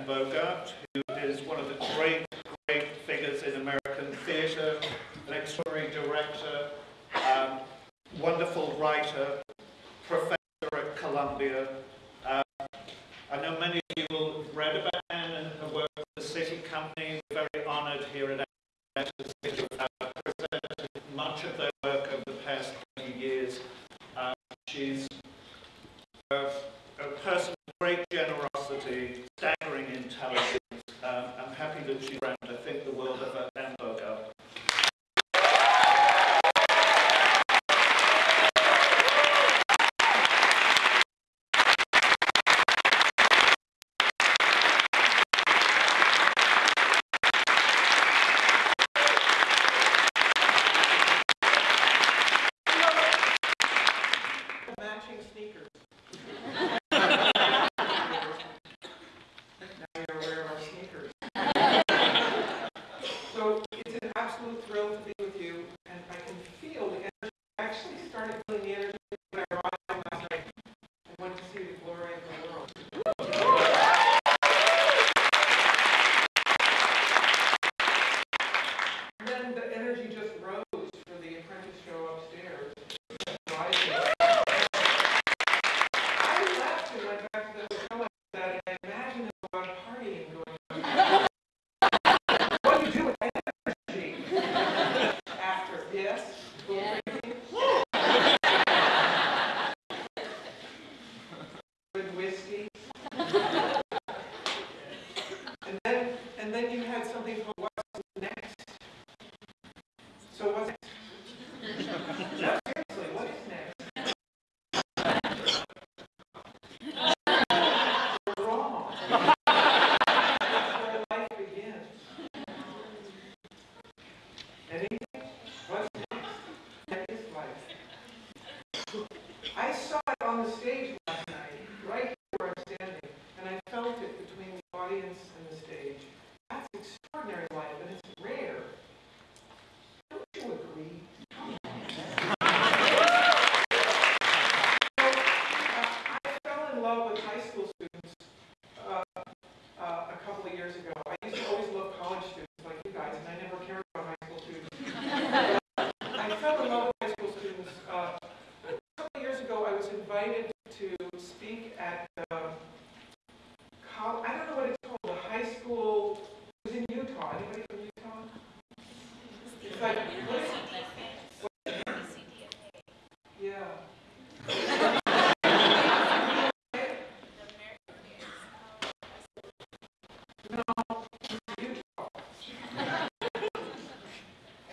Bogart, who is one of the great, great figures in American theatre, an extraordinary director, um, wonderful writer,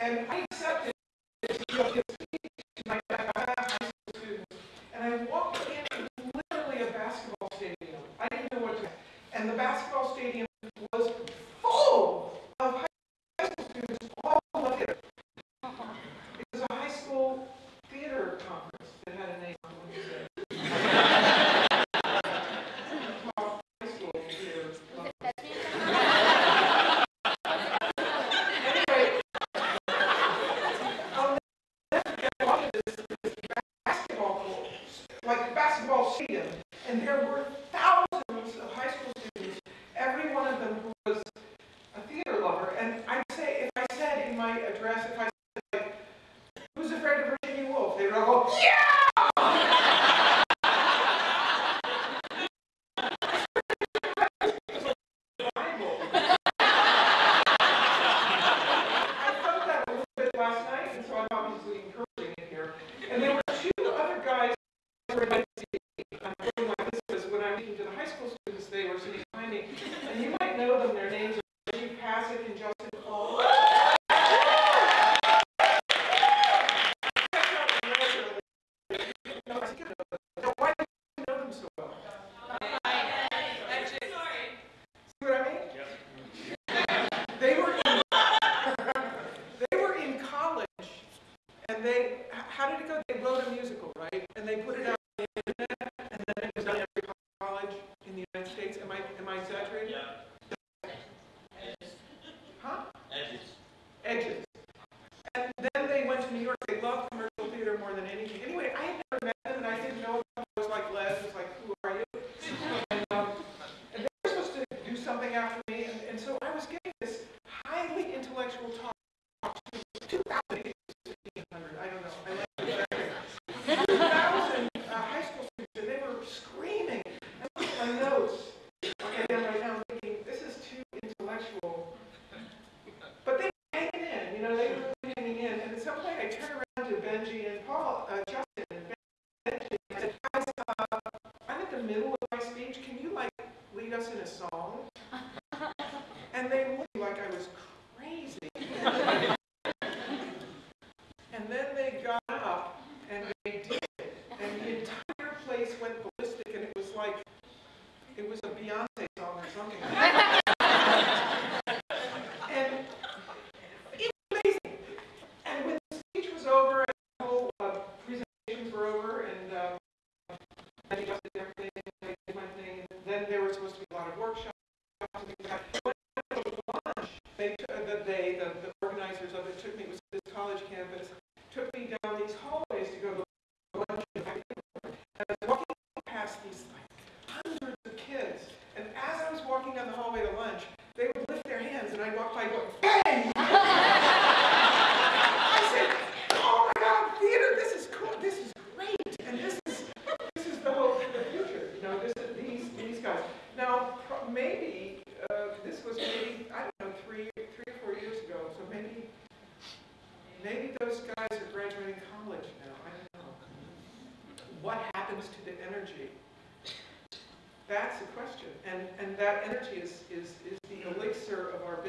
And I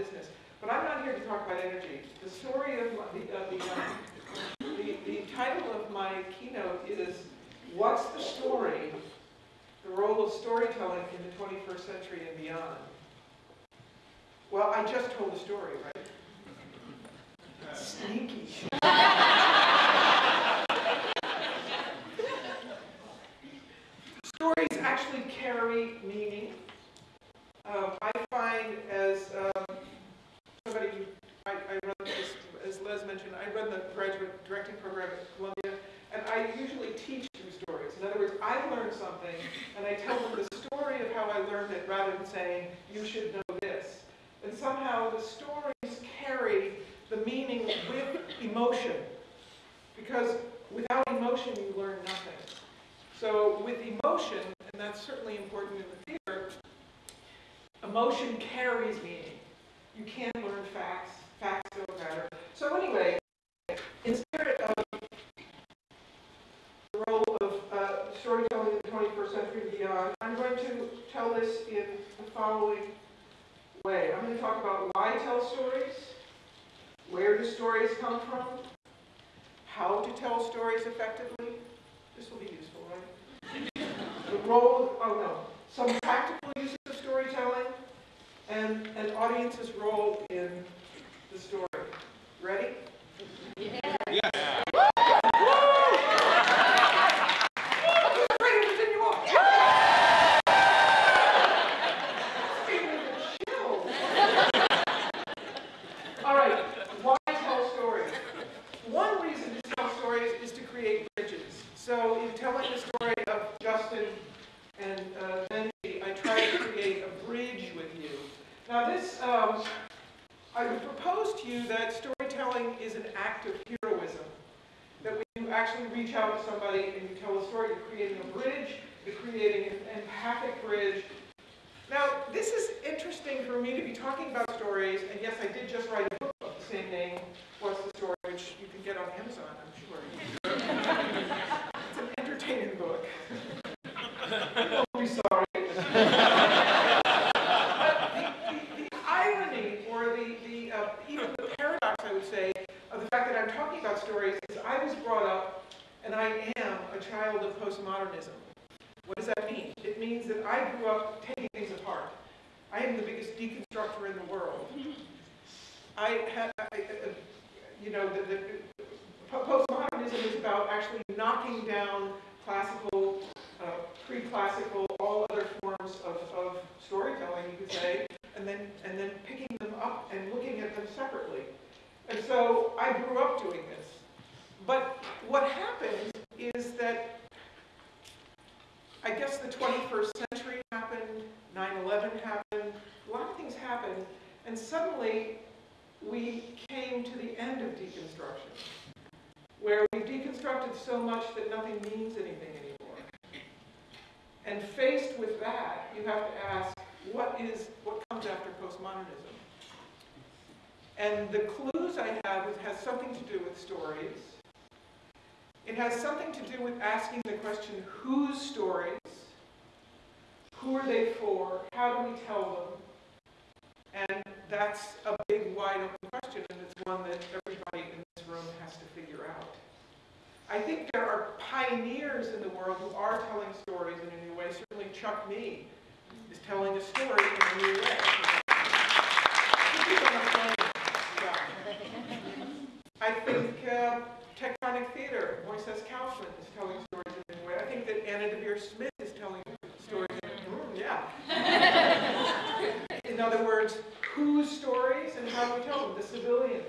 business. But I'm not here to talk about energy. The story of the, the, uh, the, the title of my keynote is What's the Story? The Role of Storytelling in the 21st Century and Beyond. Well, I just told a story, right? Sneaky. Stories actually carry meaning certainly important in the theater, emotion carries meaning. You can't learn facts. Facts don't matter. So anyway, in spirit of the role of uh, storytelling in the 21st century and beyond, I'm going to tell this in the following way. I'm going to talk about why tell stories, where do stories come from, how to tell stories effectively. This will be role, oh no, some practical uses of storytelling, and an audience's role in the story. Ready? Yeah. yeah. traffic bridge. Now, this is interesting for me to be talking about stories, and yes, I did just write I I, you know, the, the postmodernism is about actually knocking down classical, uh, pre-classical, all other forms of, of storytelling, you could say, and then and then picking them up and looking at them separately. And so I grew up doing this. But what happened is that I guess the 21st century happened, 9-11 happened, a lot of things happened, and suddenly we came to the end of deconstruction, where we've deconstructed so much that nothing means anything anymore. And faced with that, you have to ask, what is, what comes after postmodernism? And the clues I have has something to do with stories. It has something to do with asking the question, whose stories? Who are they for? How do we tell them? And that's a big, wide open question, and it's one that everybody in this room has to figure out. I think there are pioneers in the world who are telling stories in a new way. Certainly Chuck Mee is telling a story in a new way. I think uh, Tectonic Theater, Moises Kaufman is telling stories in a new way. I think that Anna Deavere Smith is telling stories in a mm, yeah. In other words, whose stories and how we tell them? The civilians.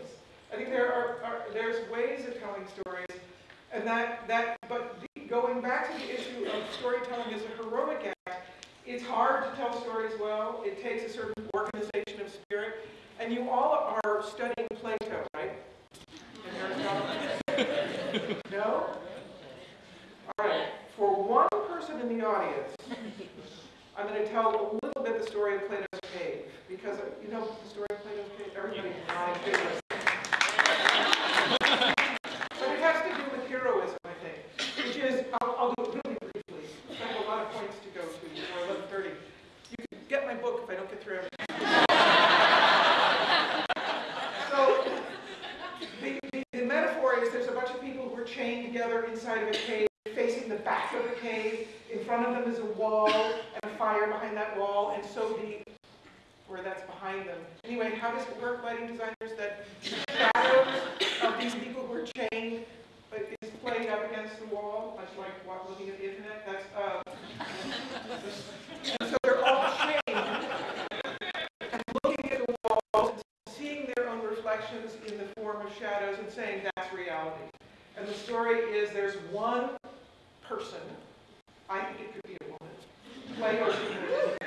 I think there are, are there's ways of telling stories, and that that. But the, going back to the issue of storytelling as a heroic act, it's hard to tell stories well. It takes a certain organization of spirit, and you all are studying Plato, right? No. All right. For one person in the audience, I'm going to tell a little bit the story of Plato's because uh, you know the story of Plato's cave. Everybody my favorite. But it has to do with heroism, I think, which is I'll, I'll do it really briefly. I have a lot of points to go to before 11:30. You can get my book if I don't get through everything. So the, the, the metaphor is there's a bunch of people who are chained together inside of a cave, facing the back of the cave. In front of them is a wall and a fire behind that wall, and so the where that's behind them. Anyway, how does it work, lighting designers, that shadows of these people who are chained uh, is played up against the wall, much like what, looking at the internet? That's uh, so they're all chained and looking at the walls and seeing their own reflections in the form of shadows and saying that's reality. And the story is there's one person, I think it could be a woman, Plato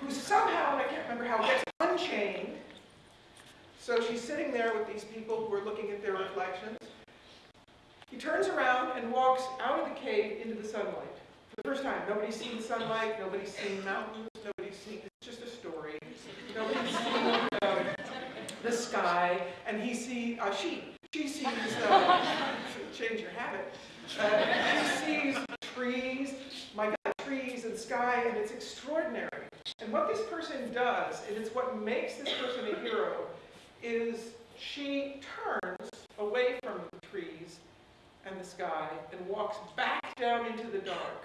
who somehow, and I can't remember how, gets unchained. So she's sitting there with these people who are looking at their reflections. He turns around and walks out of the cave into the sunlight. For the first time, nobody's seen sunlight, nobody's seen mountains, nobody's seen, it's just a story. Nobody's seen um, the sky, and he sees, uh, she, she sees, uh, change your habit, uh, she sees trees, my God, trees and sky, and it's extraordinary. And what this person does, and it's what makes this person a hero, is she turns away from the trees and the sky and walks back down into the dark.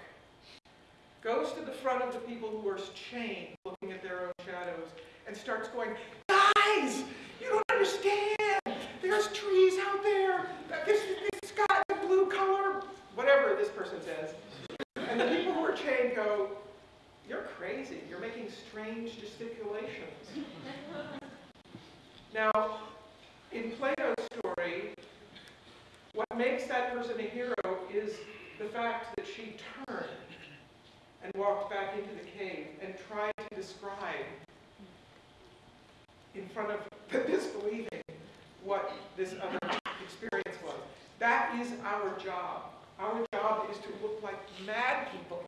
Goes to the front of the people who are chained, looking at their own shadows, and starts going, Guys, you don't understand. There's trees out there. This, this sky, the blue color, whatever this person says. And the people who are chained go, You're crazy. You're making strange gesticulations. Now, in Plato's story, what makes that person a hero is the fact that she turned and walked back into the cave and tried to describe in front of the disbelieving what this other experience was. That is our job. Our job is to look like mad people,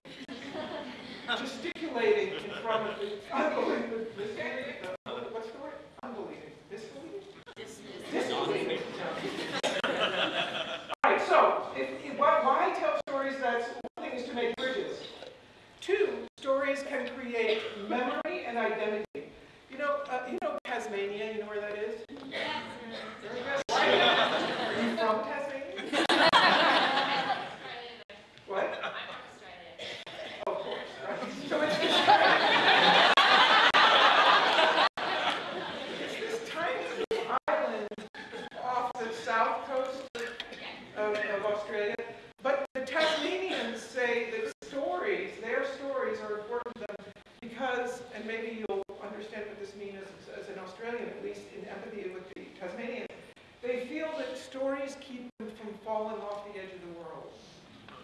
gesticulating in front of the unbelieving, disbelieving, uh, what's the word? Unbelieving, disbelieving? Disbelieving. All right, so if, if, why, why tell stories? That's one thing is to make bridges. Two, stories can create memory and identity. You know, uh, you know Tasmania. You know where that is? Very good. Are you from Tasmania? What? Oh, of course. Right? So it's this, it's this tiny island off the south coast of, of Australia. But the Tasmanians say that stories, their stories are important to them because, and maybe you'll understand what this means as, as an Australian, at least in empathy with the Tasmanians, they feel that stories keep them from falling off the edge of the world.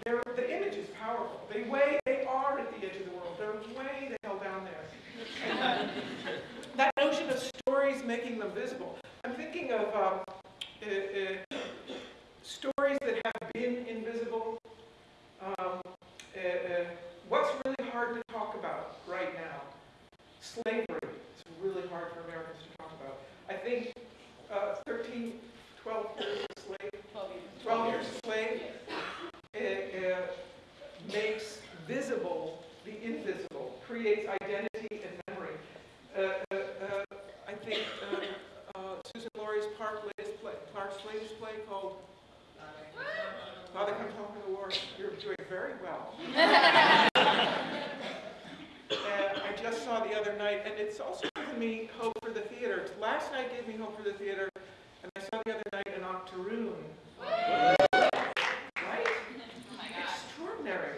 They're, the image is powerful. They way, they are at the edge of the world. They're way the hell down there. And, slavery is really hard for Americans to talk about. I think uh, 13, 12 years a slave, 12 years a slave uh, uh, makes visible the invisible, creates identity and memory. Uh, uh, uh, I think uh, Susan Laurie's Park latest play, Clark's latest play called Father Comes Home from the War. You're doing very well. I just saw the other night, and it's also given me hope for the theater. Last night gave me hope for the theater, and I saw the other night an Octoroon. Right? Extraordinary.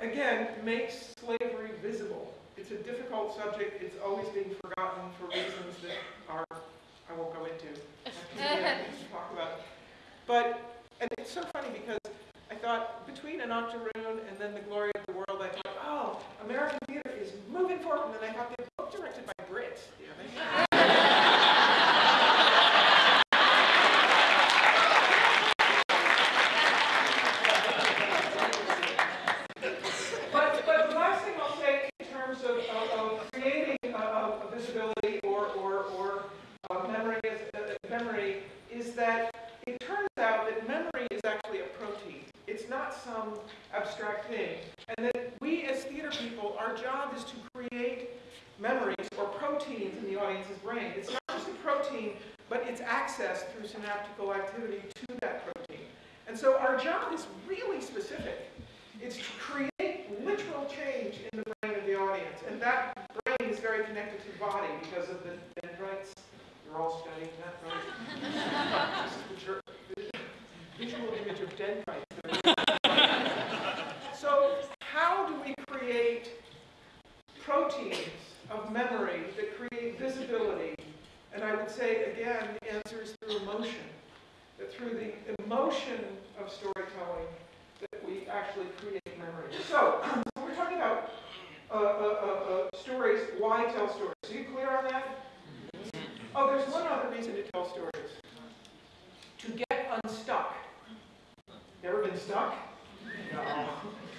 Again, makes slavery visible. It's a difficult subject. It's always being forgotten for reasons that are, I won't go into. Talk about. But, and it's so funny because I thought between an Octoroon and then the glory of the world, I thought, oh, American theater is moving forward. And then I thought, they're both directed by Brits. You know, they- But, but the last thing I'll say in terms of, of, of creating a, a visibility or, or, or uh, memory, is, uh, memory is that it turns out that memory is actually a protein. It's not some abstract thing. And that we as theater people, our job is to create memories or proteins in the audience's brain. It's not just a protein, but it's access through synaptical activity to that protein. And so our job is really specific. It's to create literal change in the brain of the audience. And that brain is very connected to the body because of the dendrites. You're all studying that, right? this is the visual image of dendrites. so how do we create proteins of memory that create visibility? And I would say, again, the answer is through emotion. That through the emotion of storytelling, that we actually create memory. So, so we're talking about uh, uh, uh, uh, stories, why tell stories. Are you clear on that? Oh, there's one other reason to tell stories. To get unstuck. You ever been stuck? No.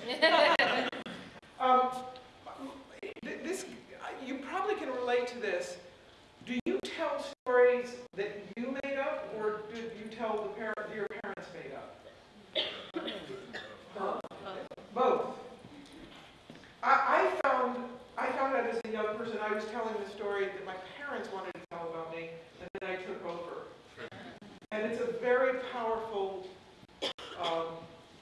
um, th- this, you probably can relate to this. Do you tell stories that you made up, or do you tell the parent your parents made up? Both. I, I found I found out as a young person I was telling the story that my parents wanted to tell about me, and then I took over. And it's a very powerful um,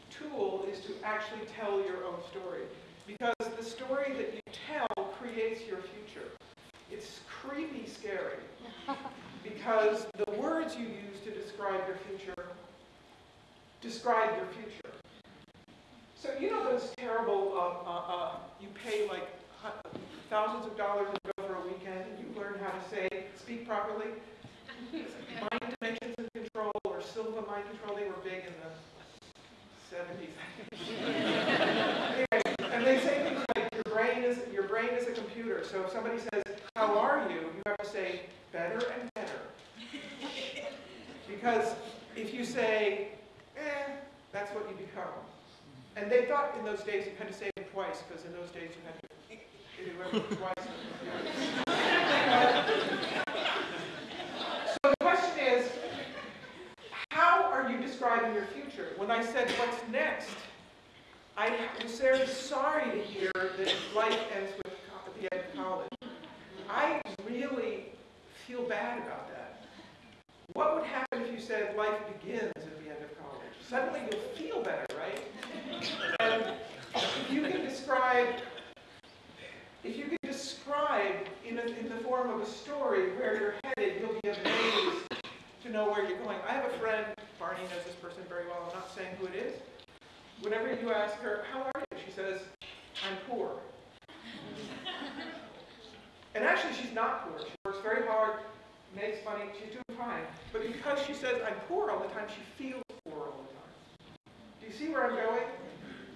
tool is to actually tell your own story. Because the story that you tell creates your future. It's creepy scary. Because the words you use to describe your future describe your future. So you know those terrible, uh, uh, uh, you pay like thousands of dollars to go for a weekend and you learn how to say, speak properly? Mind dimensions and control or Silva mind control, they were big in the 70s. anyway, and they say things like your brain is your brain is a computer. So if somebody says, "How are you?" you have to say, "Better and better." Because if you say, "Eh," that's what you become. And they thought in those days you had to say it twice because in those days you had to do everything twice. so the question is, how are you describing your future? When I said, "What's next?" I was very sorry to hear that life ends with co- at the end of college. I really feel bad about that. What would happen if you said life begins at the end of college? Suddenly you'll feel better, right? And if you can describe, if you can describe in, a, in the form of a story where you're headed, you'll be amazed to know where you're going. I have a friend, Barney knows this person very well, I'm not saying who it is. Whenever you ask her, how are you? She says, I'm poor. And actually, she's not poor. She works very hard, makes money, she's doing fine. But because she says, I'm poor all the time, she feels poor all the time. Do you see where I'm going?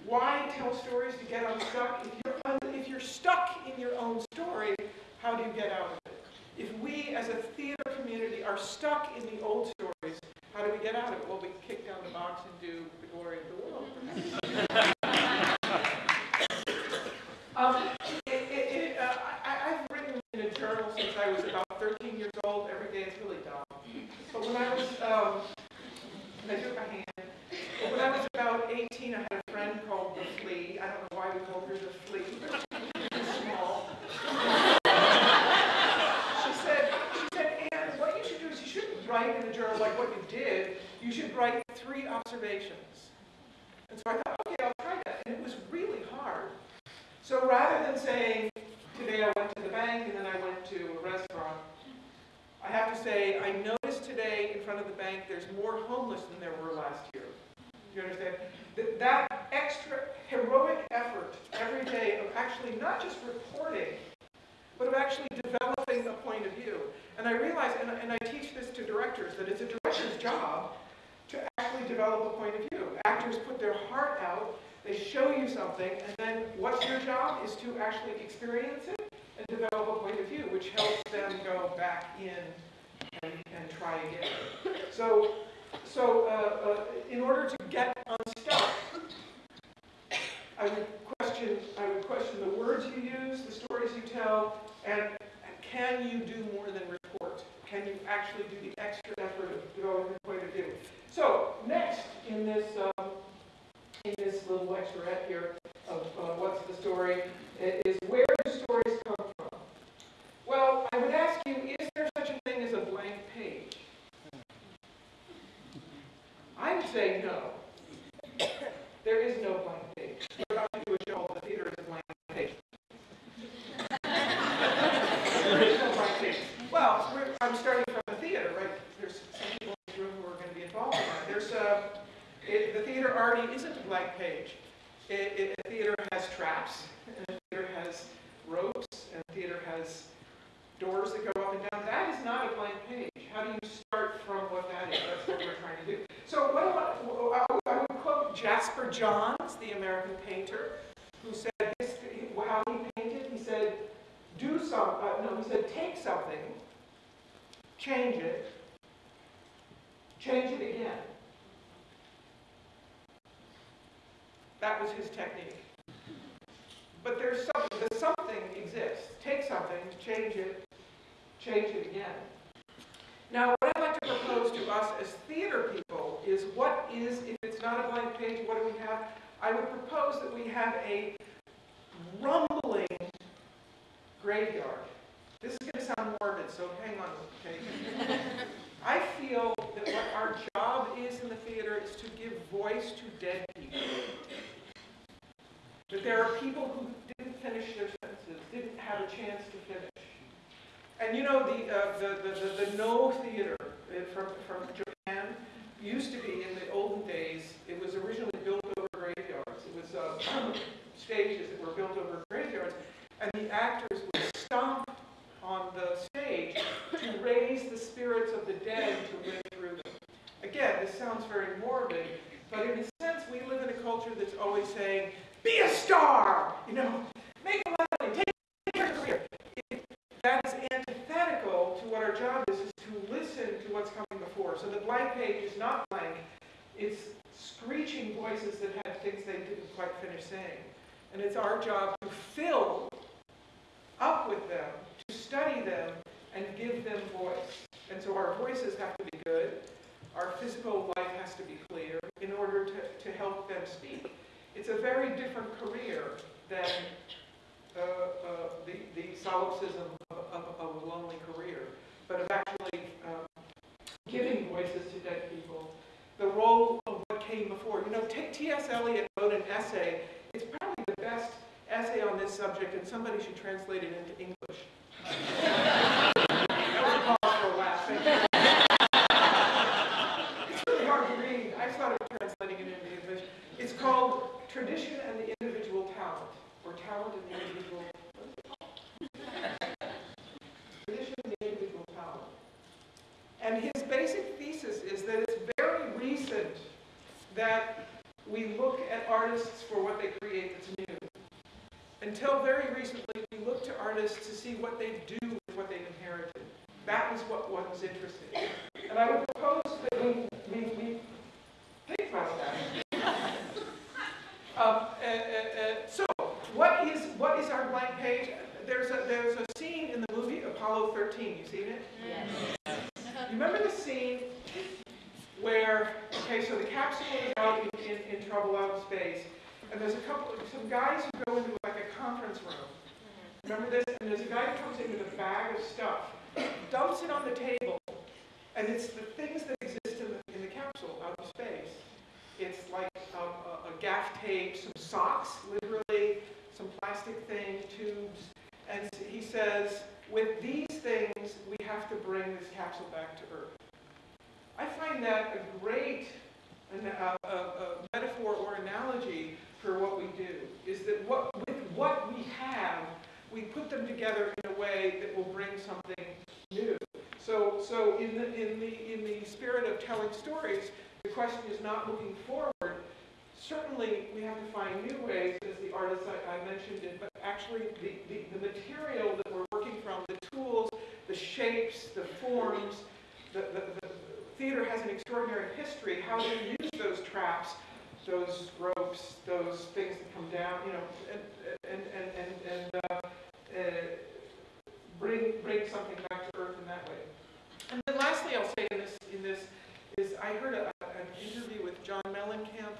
Why tell stories to get unstuck? If you're, un- if you're stuck in your own story, how do you get out of it? If we as a theater community are stuck in the old stories, how do we get out of it? Well, we kick down the box and do the glory of the world. um, it, it, it, uh, I, I've written I was about 13 years old. Every day it's really dumb. But when I was, um, I do it by hand. But when I was about 18, I had a friend called the Flea. I don't know why we called her the Flea. She's small. She said, she said, Anne, what you should do is you shouldn't write in a journal like what you did. You should write three And so I thought, okay, I'll try that. And it was really hard. So rather than saying, today I went to the bank and then I went to a restaurant, I have to say, I noticed today in front of the bank there's more homeless than there were last year. You understand? That, that extra heroic effort every day of actually not just reporting, but of actually developing a point of view. And I realize, and, and I teach this to directors, that it's a director's job to actually develop a point of view. Actors put their heart out, they show you something, and then what's your job is to actually experience it and develop a point of view, which helps them go back in and, and try again. So, so uh, uh, in order to get unstuck, I would question, I would question the words you use, the stories you tell, and, can you do more than report? Can you actually do the extra effort of developing a point of view? So next in this um, this little lecturette here of uh, what's the story is where do stories come from? Well, I would ask you, is there such a thing as a blank page? I would say no. There is no blank page. The theater is a blank page? There is no blank page. Well, I'm starting from the theater, right? There's some people in this room who are going to be involved in that. There's a, it, the theater already isn't a blank page. It, it, a theater has traps, and a theater has ropes, and a theater has doors that go up and down. That is not a blank page. How do you start from what that is? That's what we're trying to do. So what I, I would- quote Jasper Johns, the American painter, who said his, how he painted. He said, do some, uh, no, he said, take something, change it, change it again. That was his technique. But there's something, the something exists. Take something, change it, change it again. Now, what I'd like to propose to us as theater people is what is, if it's not a blank page, what do we have? I would propose that we have a rumbling graveyard. This is going to sound morbid, so hang on, okay? I feel that what our job is in the theater is to give voice to dead people. That there are people who didn't finish their sentences, didn't have a chance to finish. And you know, the, uh, the, the, the, the Noh theater uh, from, from Japan used to be in the olden days, it was originally built over graveyards. It was uh, stages that were built over graveyards, and the actors would stomp on the stage to raise the spirits of the dead to live through them. Again, this sounds very morbid, but in a sense, we live in a culture that's always saying, be a star, you know, make a living, take your career. That is antithetical to what our job is, is to listen to what's coming before. So the blank page is not blank, it's screeching voices that have things they didn't quite finish saying. And it's our job to fill up with them, to study them, and give them voice. And so our voices have to be good, our physical life has to be clear in order to, to help them speak. It's a very different career than uh, uh, the, the solipsism of, of, of a lonely career, but of actually um, giving voices to dead people. The role of what came before. You know, T.S. Eliot wrote an essay. It's probably the best essay on this subject, and somebody should translate it into English. for a laugh. It's really hard to read. I of translating it into English. It's called Tradition and the Individual Talent, or Talent and the Individual. Tradition and the Individual Talent. And his basic thesis is that it's very recent that we look at artists for what they create that's new. Until very recently, we looked to artists to see what they do with what they've inherited. That was what, what was interesting. And I would propose that we, we, we think about that. Um, uh, uh, uh, so, what is, our blank page? There's a, there's a scene in the movie Apollo Apollo 13. You seen it? Yes. You remember the scene where, okay, so the capsule is out in, in, in trouble out in space, and there's a couple, some guys who go into like a conference room. Remember this? And there's a guy who comes in with a bag of stuff, dumps it on the table, and it's the things that exist in the, in the capsule out in space. It's like um, a, a gaff tape, some socks, literally, some plastic thing, tubes, and he says, with these things, we have to bring this capsule back to Earth. I find that a great a, a, a metaphor or analogy for what we do, is that what, with what we have, we put them together in a way that will bring something new. So, so in, the, in, the, in the spirit of telling stories, the question is not looking forward. Certainly, we have to find new ways, as the artist I, I mentioned it, but actually the, the, the material that we're working from, the tools, the shapes, the forms, the, the, the theater has an extraordinary history. How do you use those traps, those ropes, those things that come down, you know, and, and, and, and, and uh, uh, bring, bring something back to earth in that way. And then lastly, I'll say in this, in this is I heard a, an interview with John Mellencamp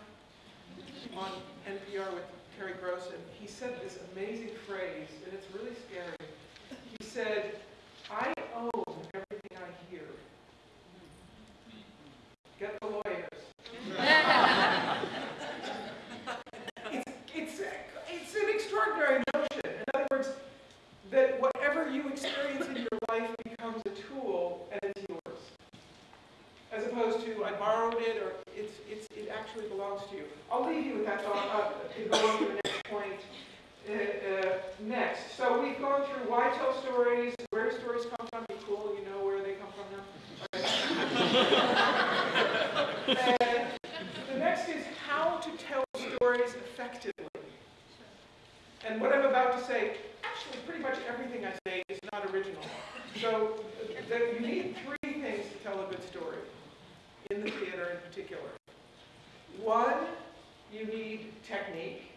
on NPR with Terry Gross, and he said this amazing phrase, and it's really scary. He said, I own everything I hear. Get the lawyers. it's, it's, it's an extraordinary notion. In other words, that whatever you experience in your life becomes a tool and it's yours. As opposed to, I borrowed it, or actually belongs to you. I'll leave you with that thought uh, to go on to the next point uh, uh, next. So we've gone through why tell stories, where stories come from, be cool, you know where they come from now. Uh, the next is how to tell stories effectively. And what I'm about to say, actually pretty much everything I say is not original. So the, you need three things to tell a good story, in the theater in particular. One, you need technique.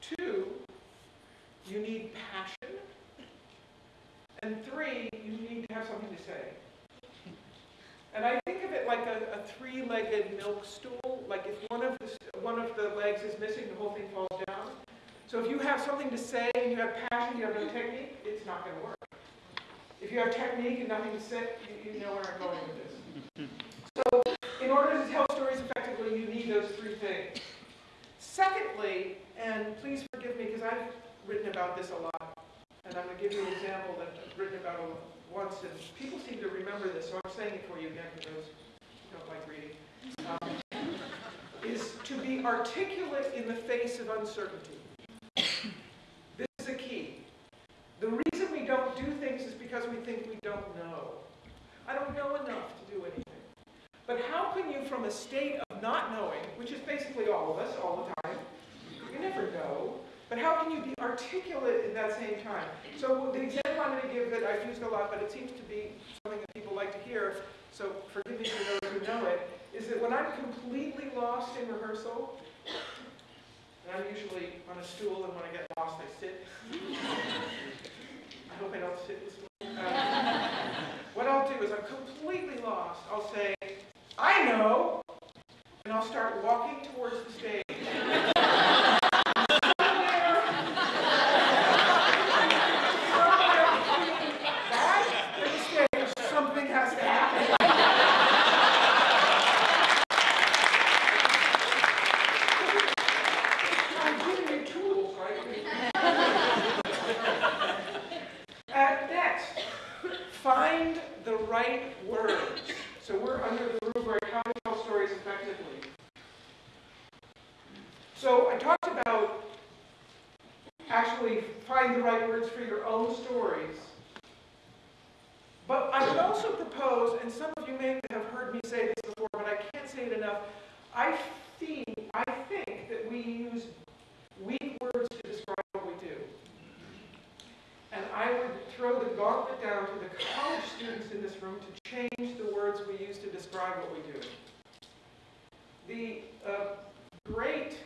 Two, you need passion. And three, you need to have something to say. And I think of it like a, a three-legged milk stool. Like if one of, the, one of the legs is missing, the whole thing falls down. So if you have something to say and you have passion, you have no technique, it's not going to work. If you have technique and nothing to say, you, you know where I'm going with this. So in order to tell stories effectively, you need those three things. Secondly, and please forgive me because I've written about this a lot, and I'm going to give you an example that I've written about once, and people seem to remember this, so I'm saying it for you again for those who don't like reading, um, is to be articulate in the face of uncertainty. This is a key. The reason we don't do things is because we think we don't know. I don't know enough to do anything. But how can you, from a state of not knowing, which is basically all of us all the time, you never know, but how can you be articulate in that same time? So the example I'm going to give that I've used a lot, but it seems to be something that people like to hear, so forgive me for those who know it, is that when I'm completely lost in rehearsal, and I'm usually on a stool, and when I get lost, I sit. I hope I don't sit this way. Um, what I'll do is I'm completely lost. I'll say, I know, and I'll start walking towards the stage. That, to the stage, something has to happen. I'm giving you tools, right? Uh, next, find the right words. So we're under the rubric how to tell stories effectively. So I talked about actually find the right words for your own stories. But I would also propose, and some of you may have heard me say this before, but I can't say it enough. I think, I think that we use weak words to describe what we do. And I would throw the gauntlet down to the college students in this room to change the words we use to describe what we do. The uh, great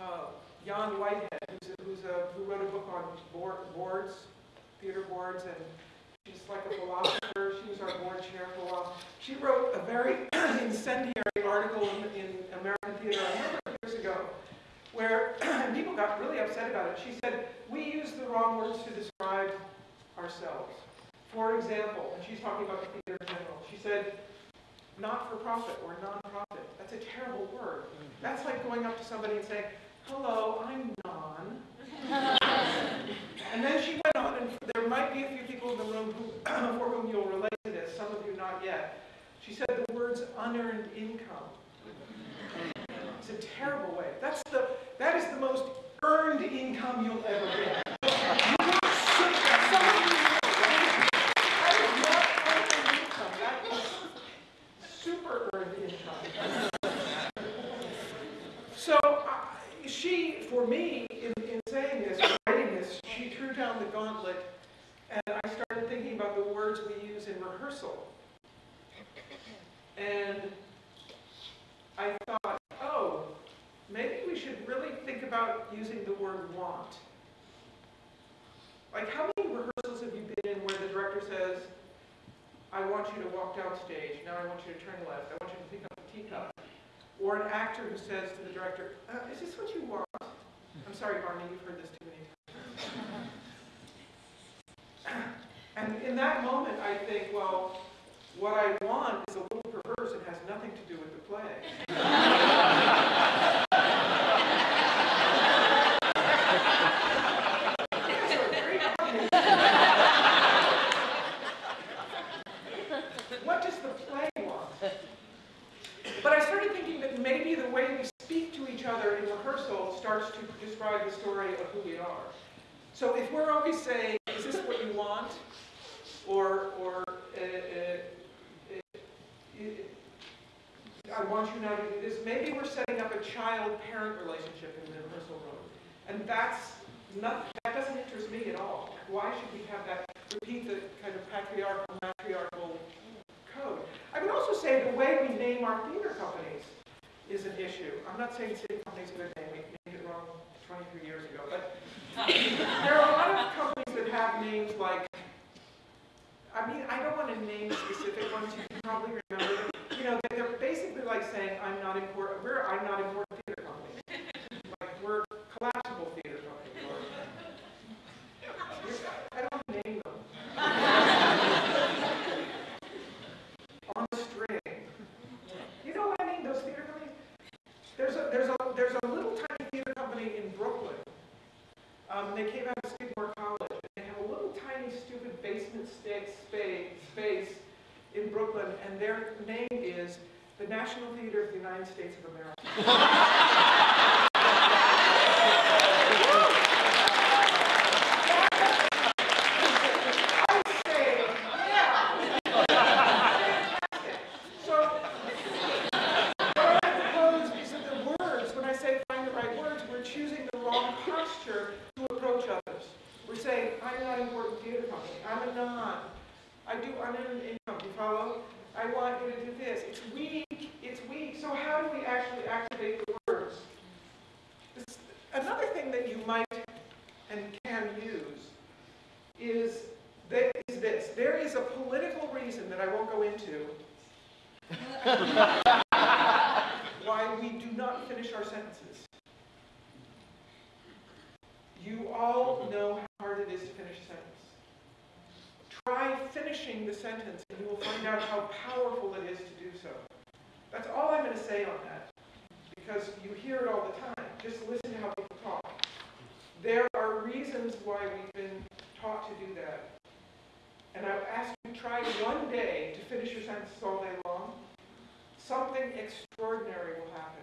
uh, Jaan Whitehead, who's a, who's a, who wrote a book on board, boards, theater boards, and she's like a philosopher. She was our board chair for a while. She wrote a very incendiary article in, in American Theater a number of years ago, where people got really upset about it. She said, we use the wrong words to describe ourselves. For example, and she's talking about the theater in general, she said, not-for-profit or non-profit. That's a terrible word. That's like going up to somebody and saying, hello, I'm non. and then she went on, and there might be a few people in the room who, for whom you'll relate to this, some of you not yet. She said the words unearned income. It's a terrible way. That's the, that is the most earned income you'll ever get. You get super- some of you know that is not earned income. That earned income. So she, for me, in, in saying this, writing this, she threw down the gauntlet, and I started thinking about the words we use in rehearsal. And I thought, oh, maybe we should really think about using the word want. Like, how many rehearsals have you been in where the director says, I want you to walk downstage, now I want you to turn left, I want you to pick up the teacup? Or an actor who says to the director, uh, is this what you want? I'm sorry, Barney, you've heard this too many times. And in that moment, I think, well, what I want is a little perverse and has nothing to do with the play. Yes, a great combination. What does the play want? But I started thinking that maybe the way we speak to each other in rehearsal starts to describe story of who we are. So if we're always saying, is this what you want? Or, or, uh, uh, uh, I want you now to do this. Maybe we're setting up a child-parent relationship in the rehearsal room. And that's not, that doesn't interest me at all. Why should we have that, repeat the kind of patriarchal, matriarchal code? I would also say the way we name our theater companies is an issue. I'm not saying city companies are a good name, it wrong 23 years ago, but there are a lot of companies that have names like, I mean, I don't want to name specific ones, you can probably remember. You know, they're basically like saying, I'm not important, we're, I'm not important theater company. Like, we're collapsible theater company, or, I don't want to name them. On a string. You know what I mean, those theater companies? There's a, there's a, there's a little tiny theater company in Brooklyn. Um, they came out of Skidmore College, they have a little tiny stupid basement space in Brooklyn, and their name is the National Theater of the United States of America. I say, yeah. Fantastic. So, what I propose is that the words, when I say find the right words, we're choosing the wrong posture to approach others. We're saying, I'm not important theater company, I'm a non, I do unearned income, you follow? I want you to do this. It's weak, it's weak. So how do we actually activate the words? This- Another thing that you might and can use is, this. There is a political reason that I won't go into why we do not finish our sentences. You all know how hard it is to finish a sentence. Try finishing the sentence and you will find out how powerful it is to do so. That's all I'm going to say on that. Because you hear it all the time. Just listen to how. There are reasons why we've been taught to do that. And I've asked you try one day to finish your sentences all day long. Something extraordinary will happen.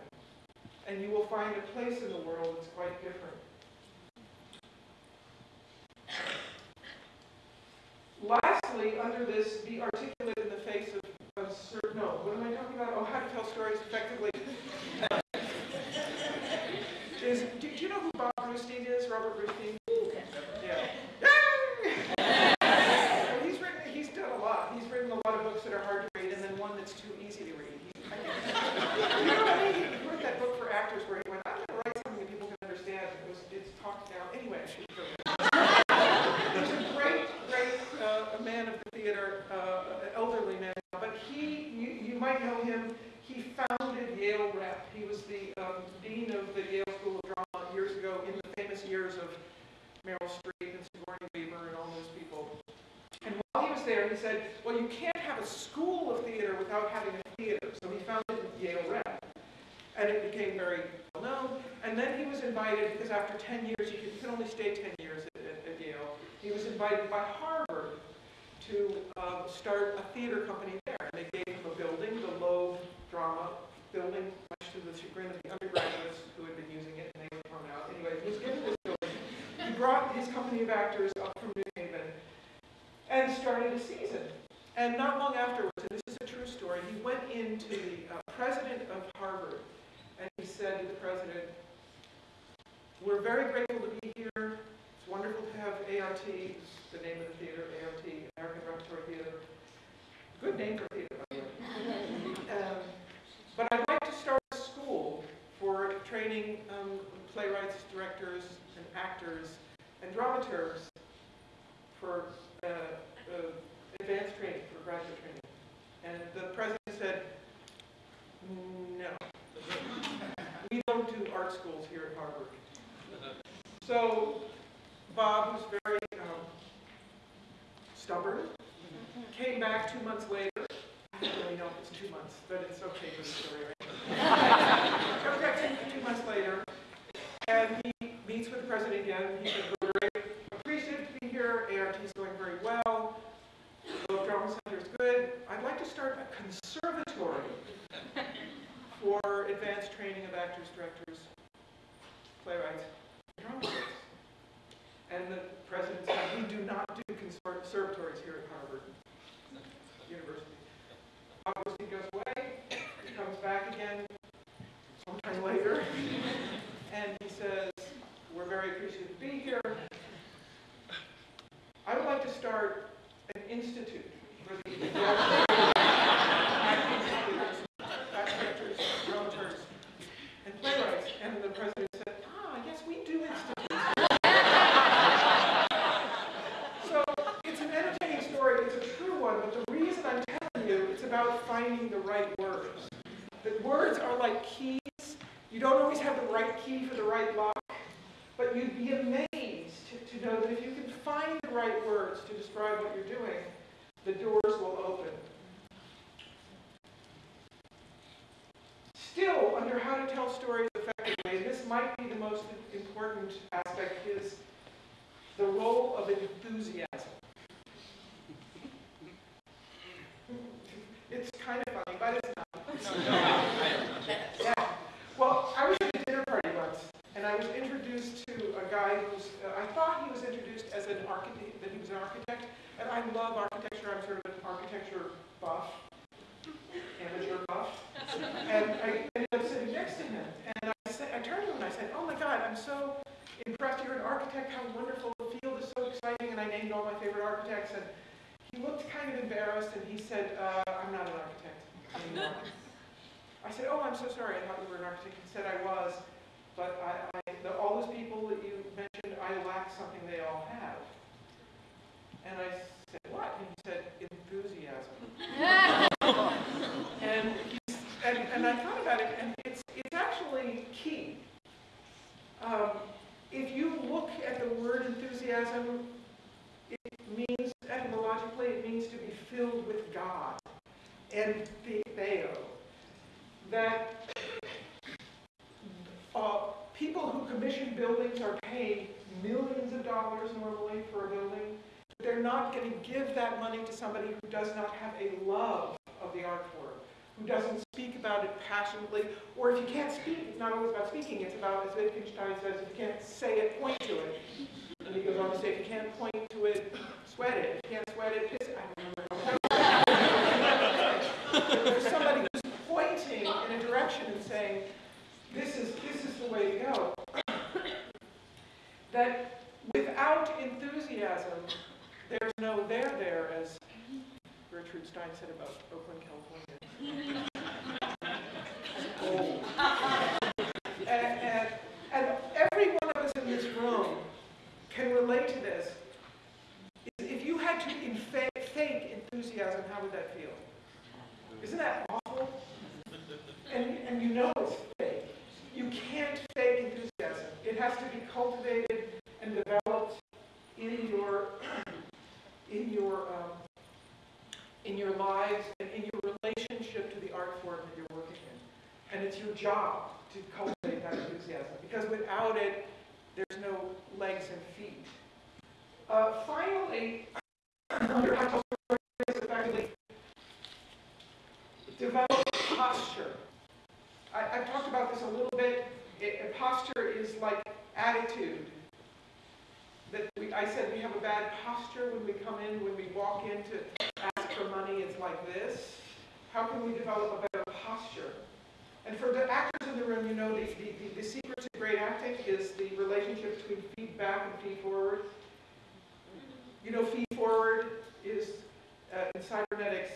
And you will find a place in the world that's quite different. Lastly, under this, be articulate in the face of, certain, no, what am I talking about? Oh, how to tell stories effectively. is, do, do you is, Robert Brustein? Yeah. Well, he's written, he's done a lot. He's written a lot of books that are hard to read and then one that's too easy to read. He, I think, you know what I mean? He wrote that book for actors where he went, I'm going to write something that people can understand. It was, it's talked down. Anyway, I should go there. dean of the Yale School of Drama years ago, in the famous years of Meryl Streep and Sigourney Weaver and all those people. And while he was there, he said, well, you can't have a school of theater without having a theater. So he founded Yale Rep. And it became very well known. And then he was invited, because after 10 years, you can, you can only stay 10 years at, at, at Yale, he was invited by Harvard to um, start a theater company there. And they gave him a building, the Loeb Drama Building, much to the chagrin of the undergraduates who had been using it, and they were thrown out. Anyway, he was given this building. He brought his company of actors up from New Haven and started a season. And not long afterwards, and this is a true went into the uh, president of Harvard and he said to the president, we're very grateful to be here. It's wonderful to have ART, the name of the theater, ART, American Repertory Theater. Good name for theater, by the way. Um, but I'd like to start a school for training um, playwrights, directors, and actors, and dramaturgs for uh, uh, advanced training, for graduate training. And the president said, no. We don't do art schools here at Harvard. So Bob, who's very um, stubborn, came back two months later. I don't really know if it's two months, but it's okay for the story, right? Two, months later, and he meets with the president again. He said, we're very appreciative to be here. ART is going very well. The Globe I'd like to start a conservatory for advanced training of actors, directors, playwrights, and dramatists. And the president said, we do not do conservatories here at Harvard University. Obviously goes away, he comes back again sometime later, and he says, we're very appreciative to be here. I would like to start an institute for the actors, dramaturs, and playwrights. And the president said, ah, yes, we do institutes. So it's an entertaining story, it's a true one, but the reason I'm telling you, it's about finding the right words. The words are like keys. You don't always have the right key for the right lock, but you'd be amazed to, to know that if you can find the right words to describe what you're doing, the doors will open. Still, under how to tell stories effectively, and this might be the most important aspect, is the role of enthusiasm. It's kind of funny, but it's not. Yeah. Well, I was at a dinner party once, and I was introduced to a guy who's, uh, I thought he was introduced as an architect, that he was an architect, and I love architecture, I'm sort of an architecture buff, amateur buff. And I ended up sitting next to him, and I said, I turned to him and I said, oh my God, I'm so impressed, you're an architect, how wonderful, the field is so exciting, and I named all my favorite architects, and he looked kind of embarrassed, and he said, uh, I'm not an architect anymore. I said, oh, I'm so sorry, I thought you were an architect. He said I was, but I, I, the, all those people that you mentioned, I lack something they all have. And I said, what? And he said, enthusiasm. and, he's, and, and I thought about it, and it's, it's actually key. Um, if you look at the word enthusiasm, it means, etymologically, it means to be filled with God. And theo, that uh, people who commission buildings are paid millions of dollars normally for a building. They're not going to give that money to somebody who does not have a love of the art form, who doesn't speak about it passionately, or if you can't speak, it's not always about speaking, it's about, as Wittgenstein says, if you can't say it, point to it. And he goes on to say, if you can't point to it, sweat it. If you can't sweat it, piss it. I don't remember. There's somebody who's pointing in a direction and saying, this is, this is the way to go. that without enthusiasm, there's no there there, as Gertrude Stein said about Oakland, California. and, and, every one of us in this room can relate to this. If you had to fake enthusiasm, how would that feel? Isn't that awful? And, and you know it's fake. You can't fake enthusiasm. It has to be cultivated and developed in your lives and in your relationship to the art form that you're working in. And it's your job to cultivate that enthusiasm, because without it, there's no legs and feet. Uh, finally, under effectively develop posture. I, I've talked about this a little bit. It, posture is like attitude. I said we have a bad posture when we come in, when we walk in to ask for money, it's like this. How can we develop a better posture? And for the actors in the room, you know the, the, the, the secret to great acting is the relationship between feedback and feed forward. You know, feed forward is, uh, in cybernetics,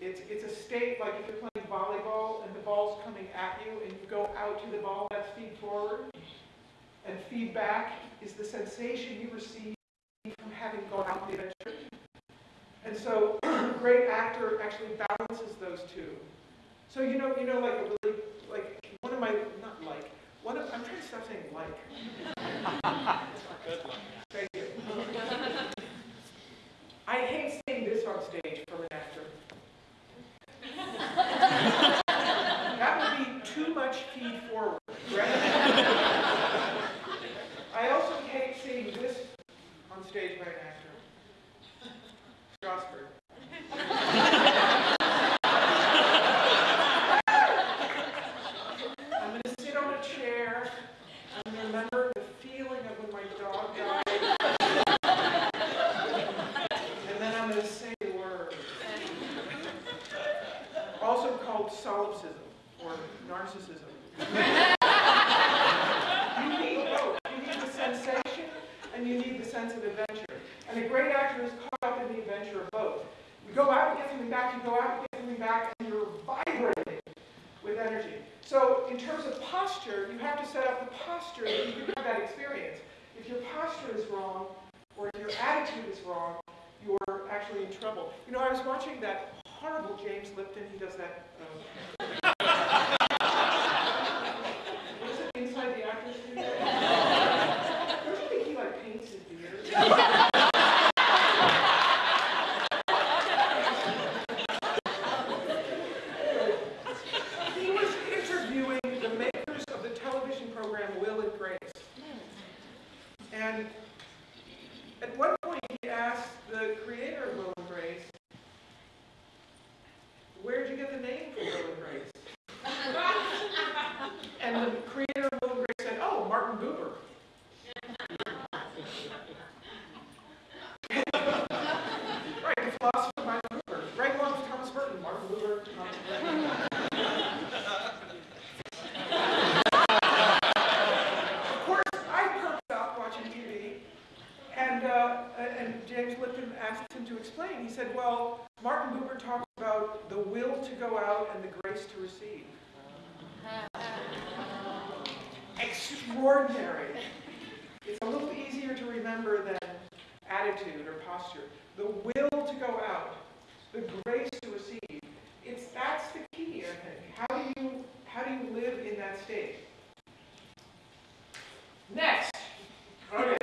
it's, it's a state like if you're playing volleyball and the ball's coming at you and you go out to the ball, that's feed forward. And feedback is the sensation you receive from having gone out on the adventure. And so a great actor actually balances those two. So you know, you know, like a really, like one of my, not like, one of, I'm trying to stop saying like. Good luck. Thank you. I hate saying this on stage from an actor. That would be too much feed forward, right? I also hate seeing this on stage by an actor. Strasberg. I'm going to sit on a chair. I'm going to remember the feeling of when my dog died. And then I'm going to say the word. Also called solipsism or narcissism. You need both. You need the sensation and you need the sense of adventure. And a great actor is caught up in the adventure of both. You go out and get something back, you go out and get something back, and you're vibrating with energy. So in terms of posture, you have to set up the posture that you can have that experience. If your posture is wrong, or if your attitude is wrong, you're actually in trouble. You know, I was watching that horrible James Lipton, he does that, um, what is it, Inside the Actors Studio? Don't you think he like paints his beard? He was interviewing the makers of the television program Will and Grace. And at one point he asked the creator of Will and Grace, where'd you get the name for Will and Grace? And the creator of Will and Grace said, oh, Martin Buber. Right, the philosopher Martin Buber. Right along with Thomas Merton, Martin Buber, Thomas Merton. Of course, I perked up watching TV, and, uh, and James Lipton asked him to explain. He said, well, Martin Buber talks about the will to go out and the grace to receive. Extraordinary. It's a little easier to remember than attitude or posture. The will to go out, the grace to receive. It's, that's the key, I think. How do you, how do you live in that state? Next. Okay.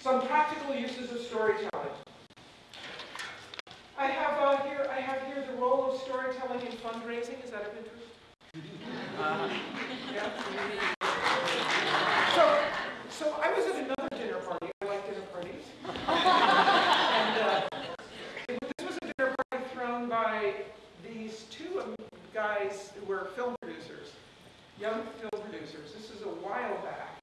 Some practical uses of storytelling. I have uh, here. I have here the role of storytelling in fundraising. Is that of interest? Yeah. So, so I was at another dinner party. I like dinner parties. and uh, it- this was a dinner party thrown by these two um, guys who were film producers young film producers. This is a while back.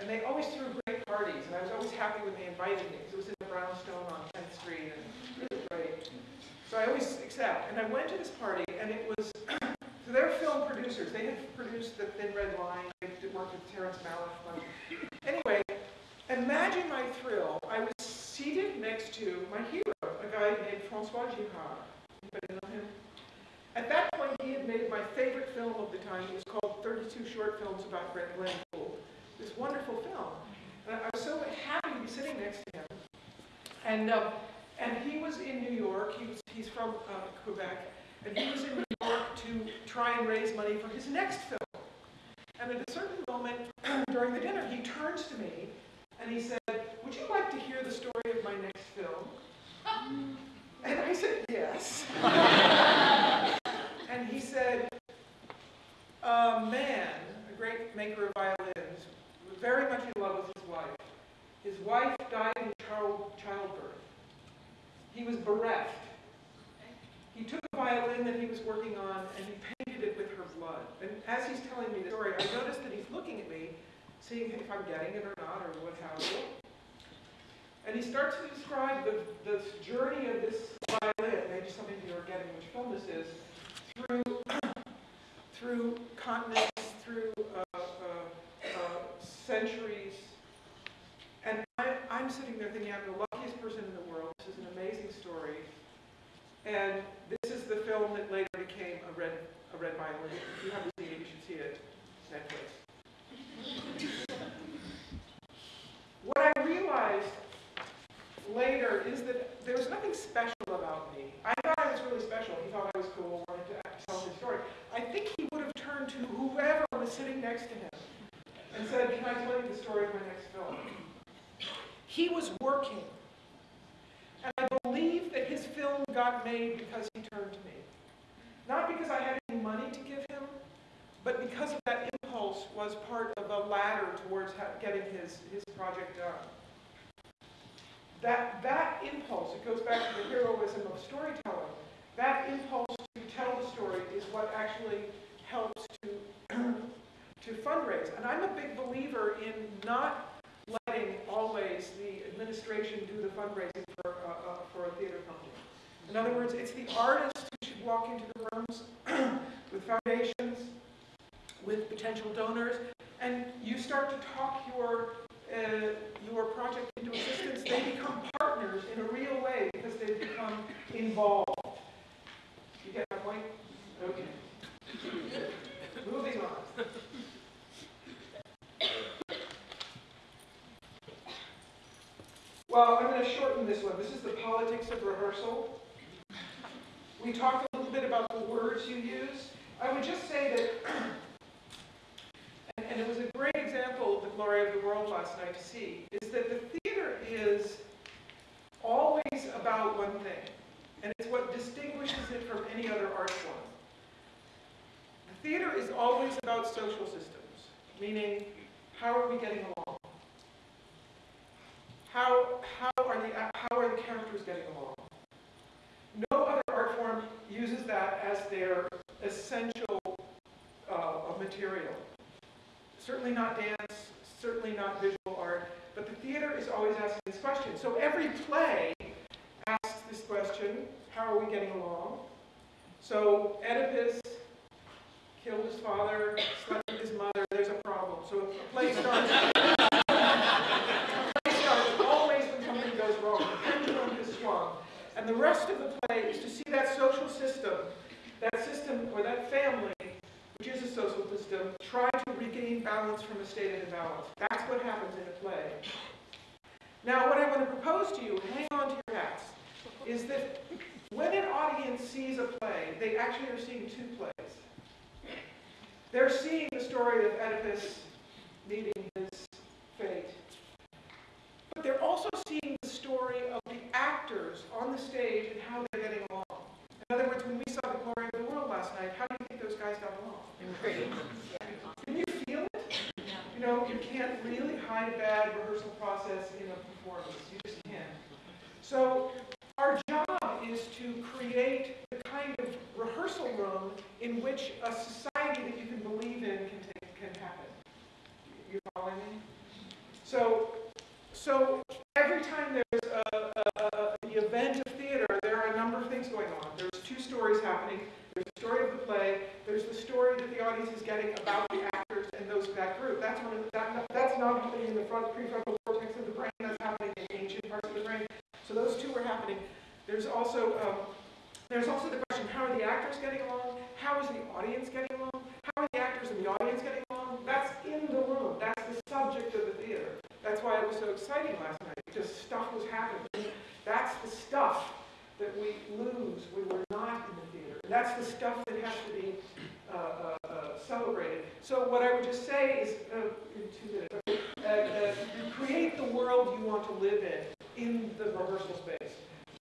And they always threw great parties, and I was always happy when they invited me, because it was in the brownstone on 10th Street, and really great. So I always accept. And I went to this party, and it was, so they're film producers. They had produced The Thin Red Line, they did work with Terrence Malick. Anyway, imagine my thrill. I was seated next to my hero, a guy named Francois Girard. Anybody know him? At that point, he had made my favorite film of the time. It was called 32 Short Films About Glenn Gould. This wonderful film. And I was so happy to be sitting next to him. And, um, and he was in New York. He was, uh, Quebec. And he was in New York to try and raise money for his next film. And at a certain moment during the dinner, he turns to me and he said, would you like to hear the story of my next film? And I said, yes. and he said, a man, a great maker of violins, was very much in love with his wife. His wife died in child, childbirth. He was bereft. That he was working on and he painted it with her blood. And as he's telling me the story, I noticed that he's looking at me, seeing if I'm getting it or not, or what have you. And he starts to describe the, the journey of this violin, maybe some of you are getting which film this is, through, through continents, through uh, uh, uh, centuries. And I, I'm sitting there thinking, I'm the luckiest person in the world. This is an amazing story. And the film that later became a red, a red violin. If you haven't seen it, you should see it. Netflix. What I realized later is that there was nothing special about me. I thought I was really special. He thought I was cool, wanted to tell his story. I think he would have turned to whoever was sitting next to him and said, can I tell you the story of my next film? He was working. And I believe that his film got made because he turned to me. Not because I had any money to give him, but because of that impulse was part of a ladder towards getting his, his project done. That, that impulse, it goes back to the heroism of storytelling, that impulse to tell the story is what actually helps to, to fundraise. And I'm a big believer in not letting always the administration do the fundraising for, uh, uh, for a theater company. In other words, it's the artist who should walk into the rooms with foundations, with potential donors, and you start to talk your uh, your project into existence, they become partners in a real way because they've become involved. You get my point? Okay. Moving on. Well, I'm going to shorten this one. This is the politics of rehearsal. We talked a little bit about the words you use. I would just say that and it was a great example of the glory of the world last night to see, is that the theater is always about one thing, and it's what distinguishes it from any other art form. The theater is always about social systems, meaning how are we getting along? How, how, are the, how are the characters getting along? No other art form uses that as their essential uh, material. Certainly not dance, certainly not visual art, but the theater is always asking this question. So every play asks this question, how are we getting along? So Oedipus killed his father, slept with his mother, there's a problem. So a play starts, a play starts always when something goes wrong. The pendulum swung. And the rest of the play is to see that social system, that system or that family which is a social system, try to regain balance from a state of imbalance. That's what happens in a play. Now, what I want to propose to you, hang on to your hats, is that when an audience sees a play, they actually are seeing two plays. They're seeing the story of Oedipus meeting his fate. But they're also seeing the story of the actors on the stage and how they're getting along. In other words, when we saw The Glory of the World last night, how do you think those guys got along? Can you feel it? You know, you can't really hide a bad rehearsal process So our job is to create the kind of rehearsal room in which a society that you can believe in can, take, can happen. You following me? So, so every time there's a, a, a, the event of theater, there are a number of things going on. There's two stories happening. There's the story of the play. There's the story that the audience is getting about the actors and those that group. That's one of the, that, that's not happening in the front prefrontal cortex of the brain. That's happening in ancient parts of the brain. So those two are happening. There's also um, there's also the question: How are the actors getting along? How is the audience getting along? How are the actors and the audience getting along? That's in the room. That's the subject of the theater. That's why it was so exciting last night. Just stuff was happening. That's the stuff that we lose when we're not in the theater. And that's the stuff that has to be uh, uh, uh, celebrated. So what I would just say is, uh, in two minutes, uh, create the world you want to live in in the rehearsal space.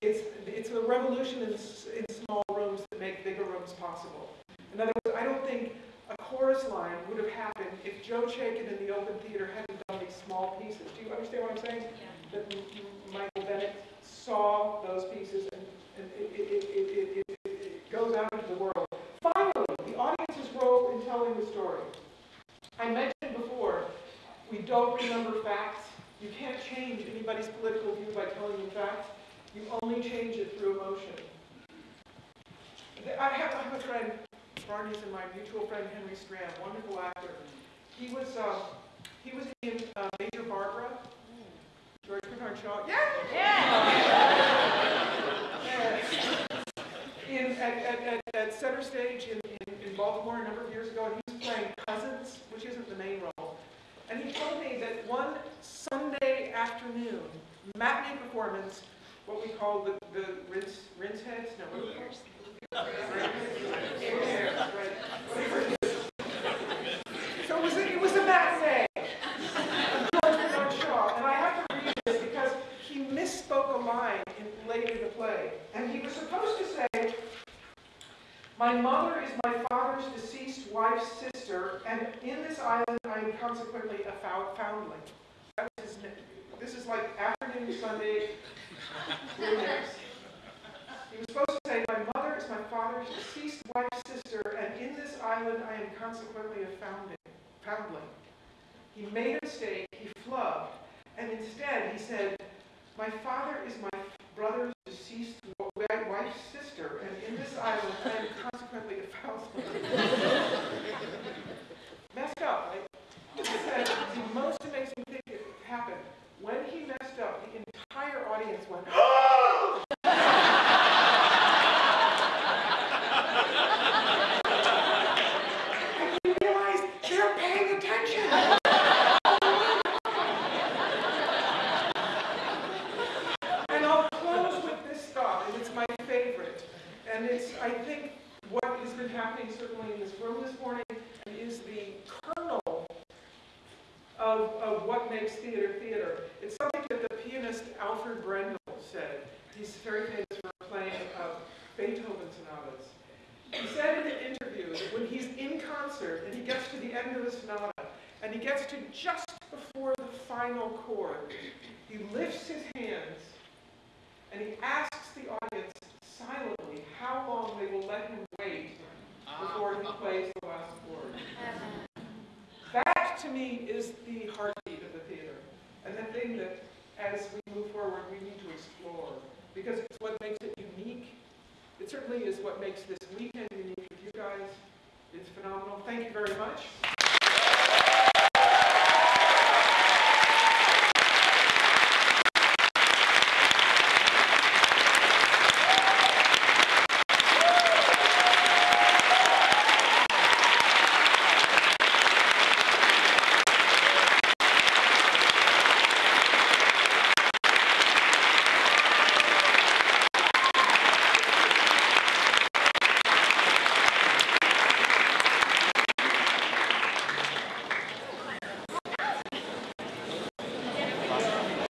It's, it's the revolution in, in small rooms that make bigger rooms possible. In other words, I don't think a chorus line would have happened if Joe Chaikin in the open theater hadn't done these small pieces. Do you understand what I'm saying? That M- M- Michael Bennett saw those pieces and, and it, it, it, it, it, it, it goes out into the world. Finally, the audience's role in telling the story. I mentioned before, we don't remember facts. You can't change anybody's political view by telling them facts. You only change it through emotion. I have, I have a friend, Barney's and my mutual friend Henry Stram, wonderful actor. He was, uh, he was in uh, Major Barbara, George Bernard Shaw. Yeah! Yeah. In, at, at, at, at Center Stage in, in, in Baltimore a number of years ago, and he was playing Cusins, which isn't the main role. And he told me that one Sunday afternoon, matinee performance, what we call the, the rinse, rinse heads, no, what do we call it? Yeah, right. So it was, a- it was a matinee. George Bernard Shaw, and I have to read this because he misspoke a line in, late in the play. And he was supposed to say, my mother is my father's deceased wife's sister, and in this island I am consequently a foundling. That was his, this is like afternoon Sunday. He was supposed to say, my mother is my father's deceased wife's sister, and in this island I am consequently a founding, foundling. He made a mistake, he flubbed, and instead he said, my father is my brother's deceased wife's sister, and in this island I am consequently a foundling. Messed up, right? Said, the most amazing thing that happened, when he messed up, the entire audience went, oh, and we realized they're paying attention. And I'll close with this thought, and it's my favorite. And it's, I think, what has been happening certainly in this room this morning, and is the kernel of, of what makes theater theater. It's something that the pianist Alfred Brendel said. He's very famous for playing uh, Beethoven sonatas. He said in an interview that when he's in concert and he gets to the end of the sonata, and he gets to just before the final chord, he lifts his hands and he asks the audience silently how long they will let him wait before he plays the last chord. That, to me, is the heartbeat of the theater, and the thing that, as we move forward, we need to explore, because it's what makes it unique. It certainly is what makes this weekend unique with you guys. It's phenomenal. Thank you very much.